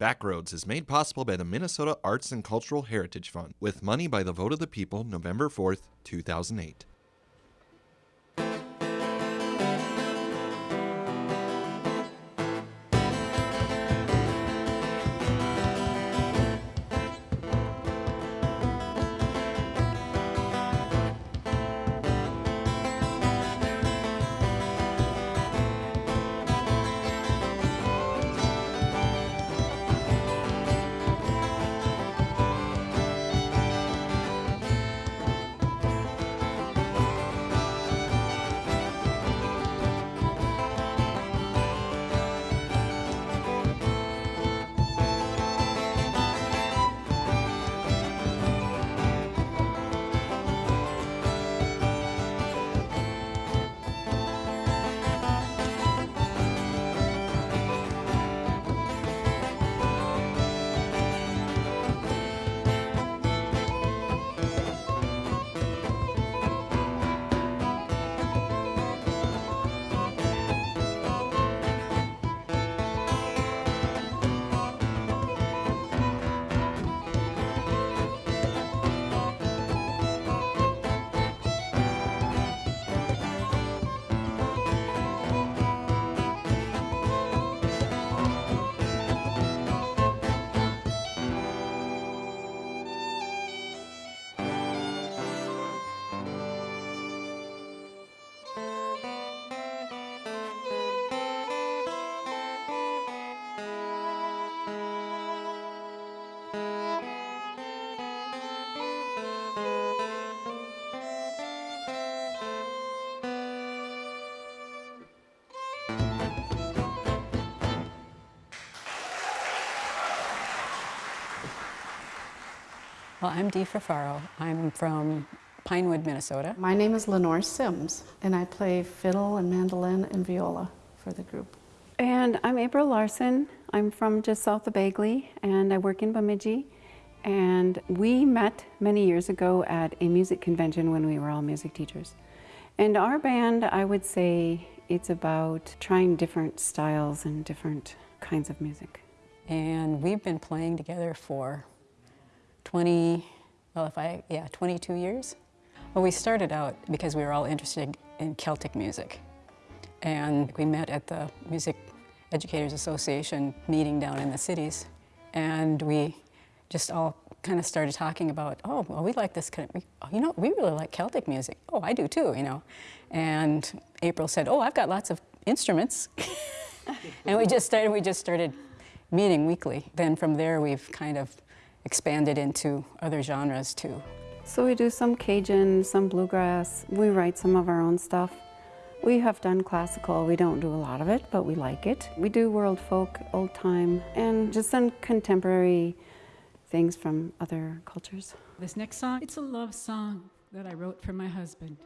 Backroads is made possible by the Minnesota Arts and Cultural Heritage Fund with money by the vote of the people November 4th, 2008. Well, I'm Dee Frafaro. I'm from Pinewood, Minnesota. My name is Lenore Sims, and I play fiddle and mandolin and viola for the group. And I'm April Larson. I'm from just south of Bagley, and I work in Bemidji. And we met many years ago at a music convention when we were all music teachers. And our band, I would say, it's about trying different styles and different kinds of music. And we've been playing together for 20, well, if I, yeah, 22 years. Well, we started out because we were all interested in Celtic music. And we met at the Music Educators Association meeting down in the cities. And we just all kind of started talking about, oh, well, we like this kind of, you know, we really like Celtic music. Oh, I do too, you know. And April said, oh, I've got lots of instruments. and we just started, we just started meeting weekly. Then from there, we've kind of expanded into other genres too. So we do some Cajun, some bluegrass. We write some of our own stuff. We have done classical. We don't do a lot of it, but we like it. We do world folk, old time, and just some contemporary things from other cultures. This next song, it's a love song that I wrote for my husband.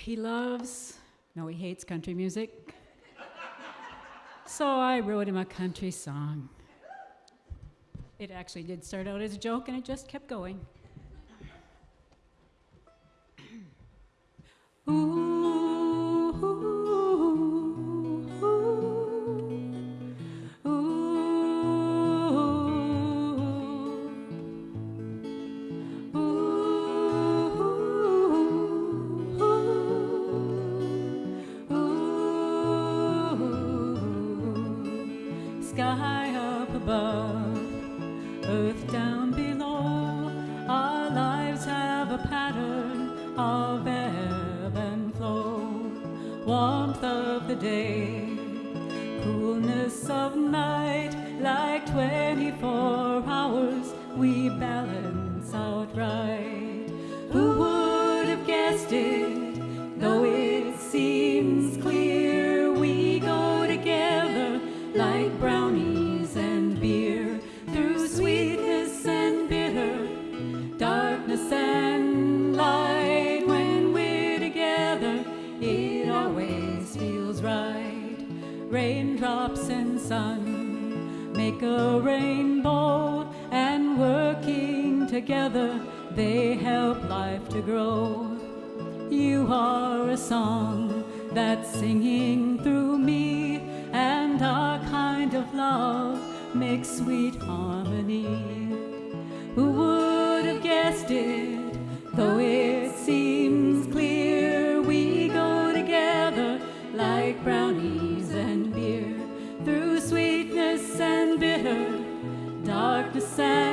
He loves, no, he hates country music. So I wrote him a country song. It actually did start out as a joke and it just kept going. Sky dark descends.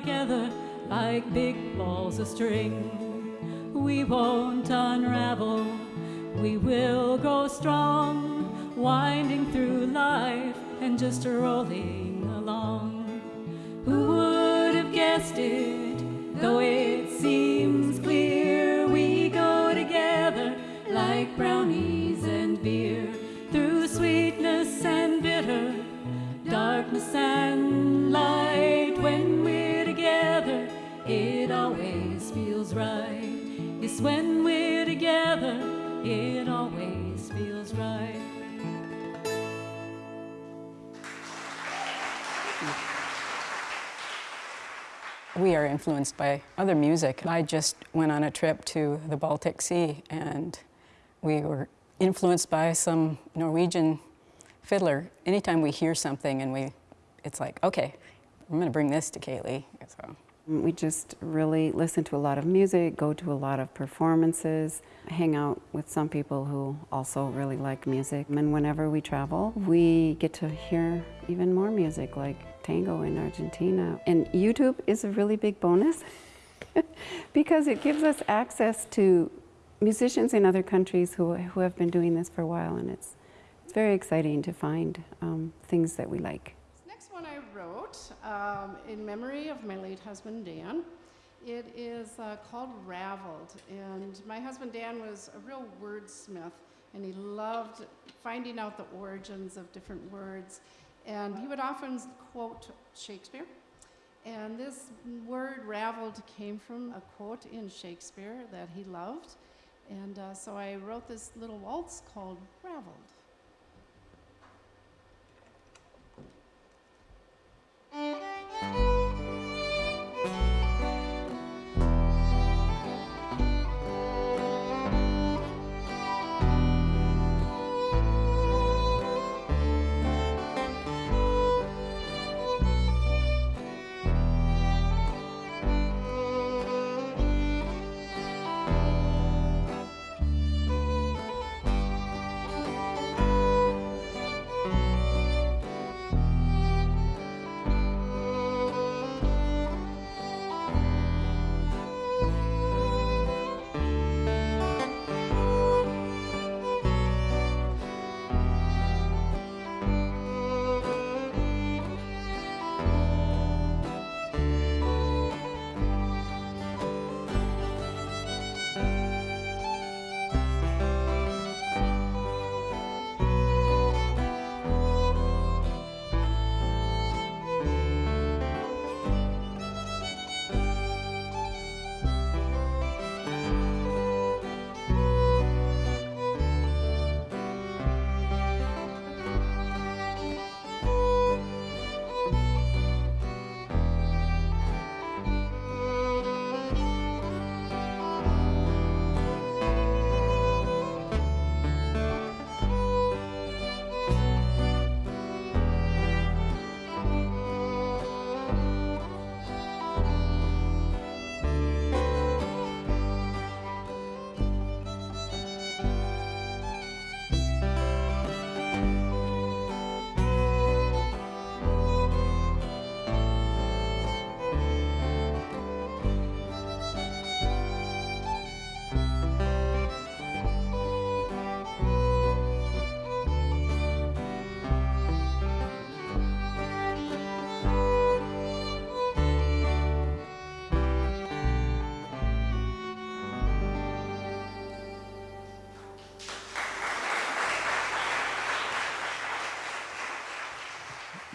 Together like big balls of string. We won't unravel, we will go strong, winding through life and just rolling along. Who would have guessed it? Though it When we're together, it always feels right. We are influenced by other music. I just went on a trip to the Baltic Sea and we were influenced by some Norwegian fiddler. Anytime we hear something and we, it's like, okay, I'm gonna bring this to Kaylee. So. We just really listen to a lot of music, go to a lot of performances, hang out with some people who also really like music. And whenever we travel, we get to hear even more music like tango in Argentina. And YouTube is a really big bonus because it gives us access to musicians in other countries who, who have been doing this for a while. And it's, it's very exciting to find um, things that we like. One I wrote um, in memory of my late husband Dan. It is uh, called Raveled, and my husband Dan was a real wordsmith, and he loved finding out the origins of different words, and he would often quote Shakespeare. And this word raveled came from a quote in Shakespeare that he loved, and uh, so I wrote this little waltz called Raveled.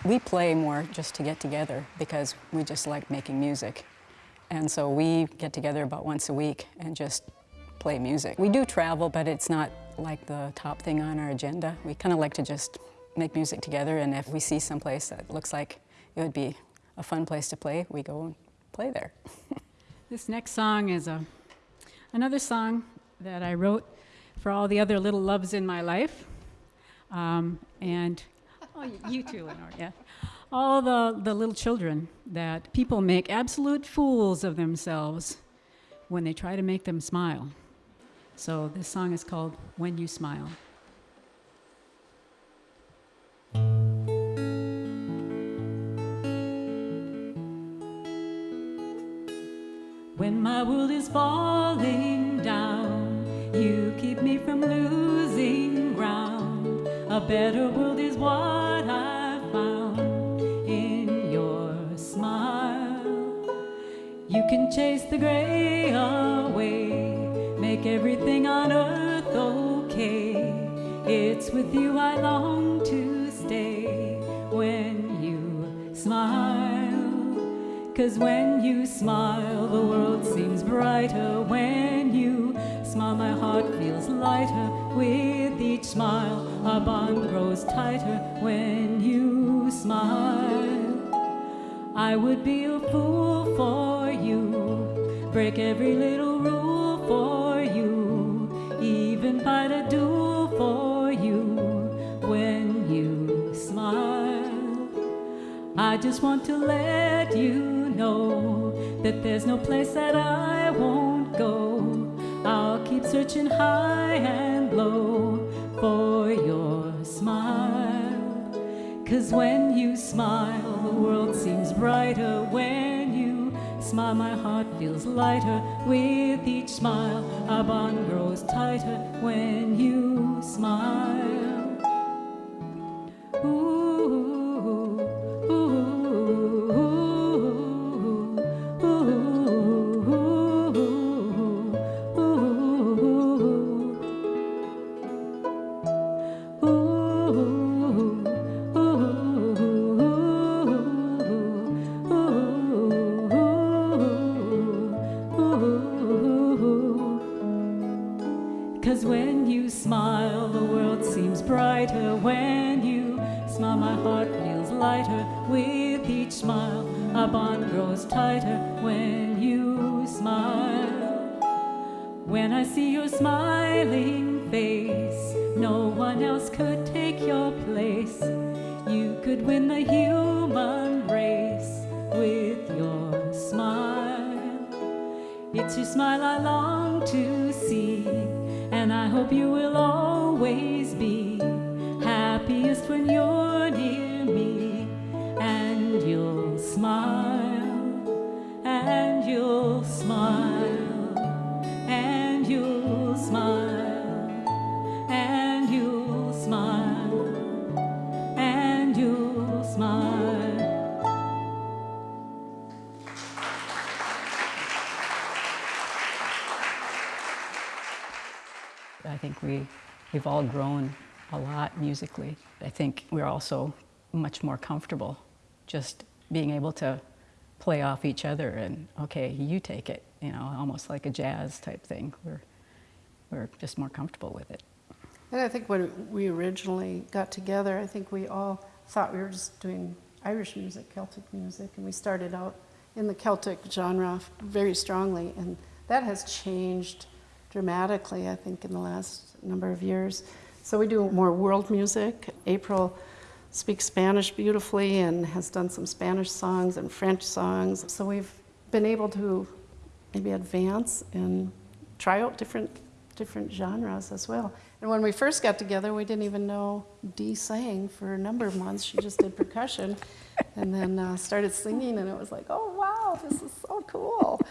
We play more just to get together because we just like making music. And so we get together about once a week and just play music. We do travel, but it's not like the top thing on our agenda. We kind of like to just make music together, and if we see someplace that looks like it would be a fun place to play, we go and play there. This next song is a, another song that I wrote for all the other little loves in my life. Um, and oh, you- too, Lenore, yeah. All the, the little children that people make absolute fools of themselves when they try to make them smile. So this song is called When You Smile. When my world is falling down, you keep me from losing ground. A better world is what I've found in your smile. You can chase the gray away, make everything on earth okay. It's with you I long to stay when you smile. Cause when you smile, the world seems brighter. When smile, my heart feels lighter. With each smile, our bond grows tighter. When you smile, I would be a fool for you, break every little rule for you, even fight a duel for you. When you smile, I just want to let you know that there's no place that I searching high and low for your smile. Cause when you smile, the world seems brighter. When you smile, my heart feels lighter. With each smile, our bond grows tighter. When you smile. Smile, my heart feels lighter. With each smile, our bond grows tighter. When you smile, when I see your smiling face, no one else could take your place. You could win the human race with your smile. It's your smile I long to see, and I hope you will always be happiest when you're I think we, we've all grown a lot musically. I think we're also much more comfortable just being able to play off each other and, okay, you take it, you know, almost like a jazz type thing. We're, we're just more comfortable with it. And I think when we originally got together, I think we all thought we were just doing Irish music, Celtic music, and we started out in the Celtic genre very strongly, and that has changed dramatically, I think, in the last number of years. So we do more world music. April speaks Spanish beautifully and has done some Spanish songs and French songs. So we've been able to maybe advance and try out different different genres as well. And when we first got together, we didn't even know Dee sang for a number of months. She just did percussion, and then uh, started singing, and it was like, oh wow, this is so cool.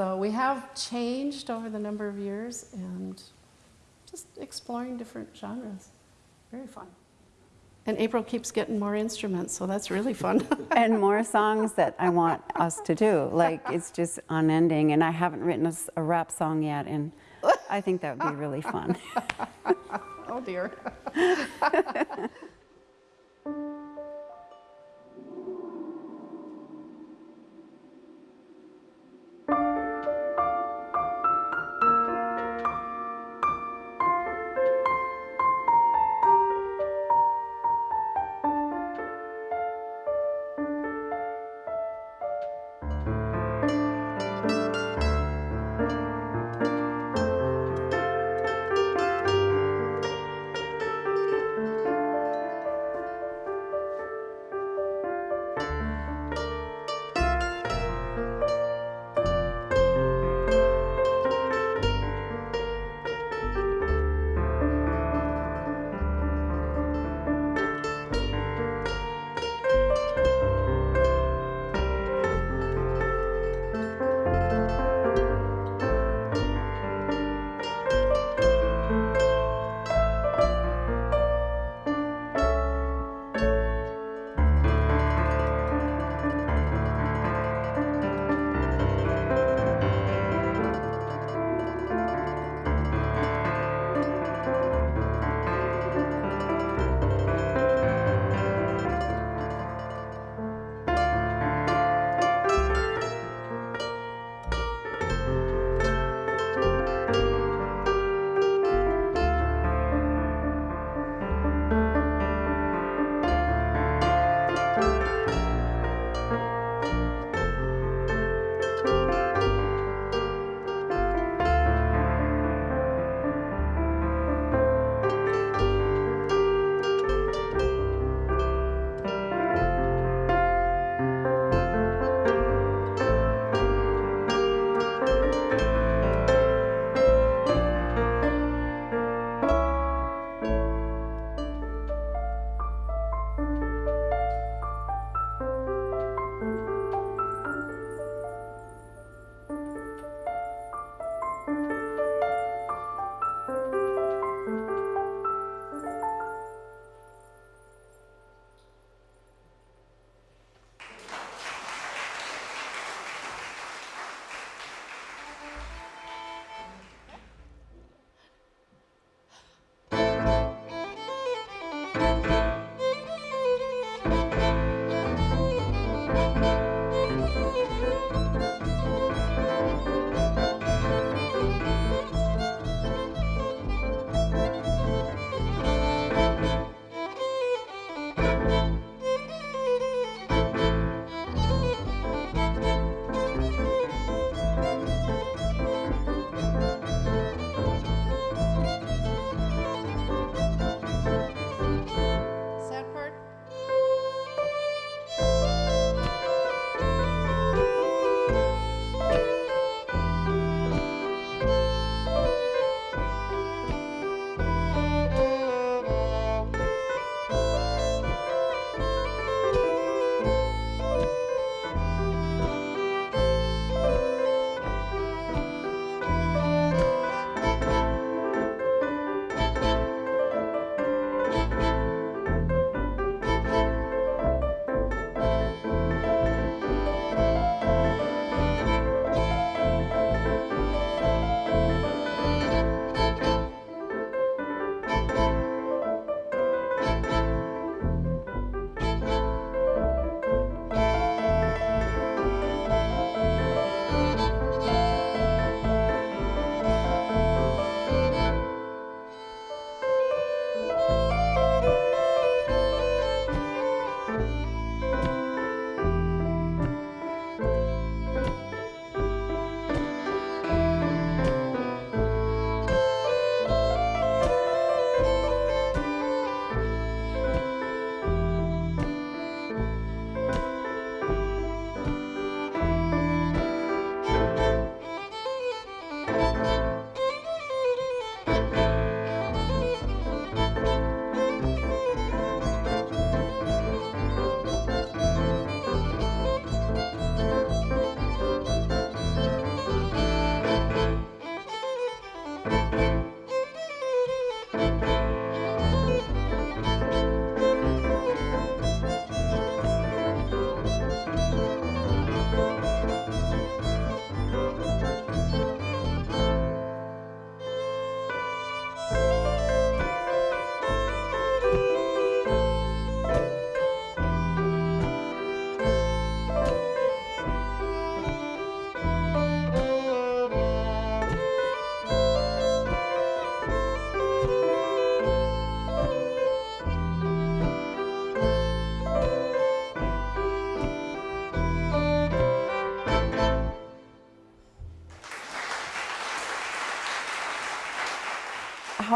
So we have changed over the number of years and just exploring different genres. Very fun. And April keeps getting more instruments, so that's really fun. and more songs that I want us to do. Like it's just unending, and I haven't written a rap song yet, and I think that would be really fun. oh dear.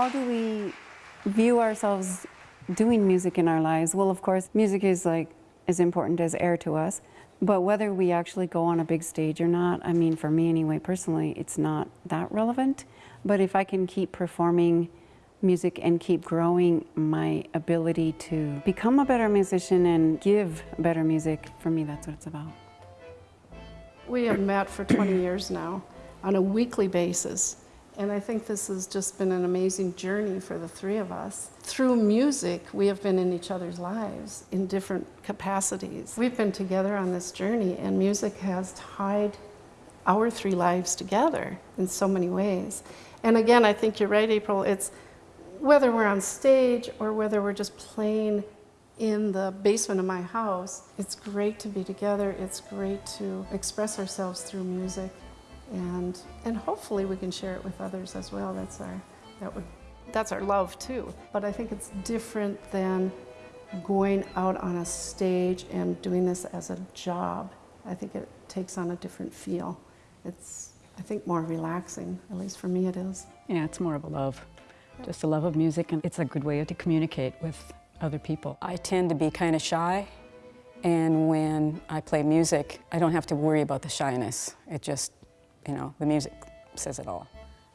how do we view ourselves doing music in our lives? Well, of course, music is like as important as air to us. But whether we actually go on a big stage or not, I mean, for me anyway, personally, it's not that relevant. But if I can keep performing music and keep growing my ability to become a better musician and give better music, for me, that's what it's about. We have met for 20 years now on a weekly basis. And I think this has just been an amazing journey for the three of us. Through music, we have been in each other's lives in different capacities. We've been together on this journey, and music has tied our three lives together in so many ways. And again, I think you're right, April. It's whether we're on stage or whether we're just playing in the basement of my house, it's great to be together. It's great to express ourselves through music and and hopefully we can share it with others as well. That's our that would that's our love too. But I think it's different than going out on a stage and doing this as a job. I think it takes on a different feel. It's I think more relaxing, at least for me it is. Yeah, it's more of a love, just a love of music, and it's a good way to communicate with other people. I tend to be kind of shy, and when I play music, I don't have to worry about the shyness. It just you know, the music says it all.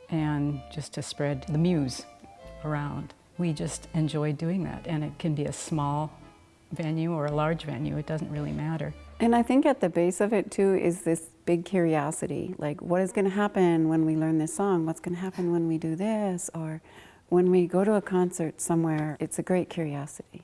And just to spread the muse around. We just enjoy doing that, and it can be a small venue or a large venue, it doesn't really matter. And I think at the base of it too is this big curiosity, like what is going to happen when we learn this song? What's going to happen when we do this? Or when we go to a concert somewhere, it's a great curiosity.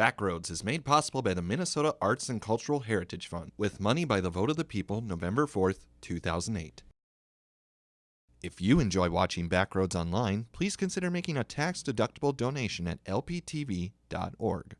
Backroads is made possible by the Minnesota Arts and Cultural Heritage Fund with money by the vote of the people November 4th, 2008. If you enjoy watching Backroads online, please consider making a tax-deductible donation at lptv.org.